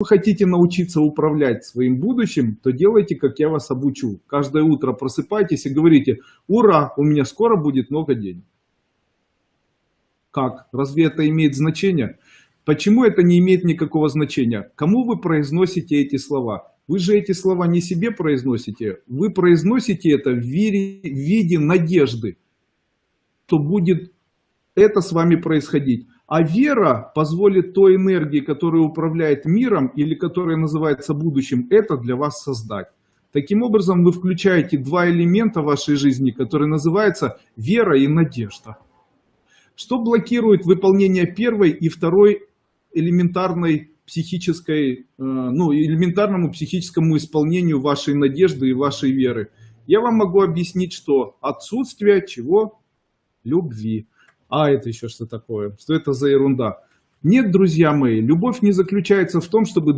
вы хотите научиться управлять своим будущим, то делайте, как я вас обучу. Каждое утро просыпайтесь и говорите, ура, у меня скоро будет много денег. Как? Разве это имеет значение? Почему это не имеет никакого значения? Кому вы произносите эти слова? Вы же эти слова не себе произносите, вы произносите это в в виде надежды, что будет это с вами происходить. А вера позволит той энергии, которая управляет миром или которая называется будущим, это для вас создать. Таким образом, вы включаете два элемента вашей жизни, которые называются вера и надежда. Что блокирует выполнение первой и второй элементарной психической, э, ну, элементарному психическому исполнению вашей надежды и вашей веры? Я вам могу объяснить, что отсутствие чего? Любви. А это еще что такое? Что это за ерунда? Нет, друзья мои, любовь не заключается в том, чтобы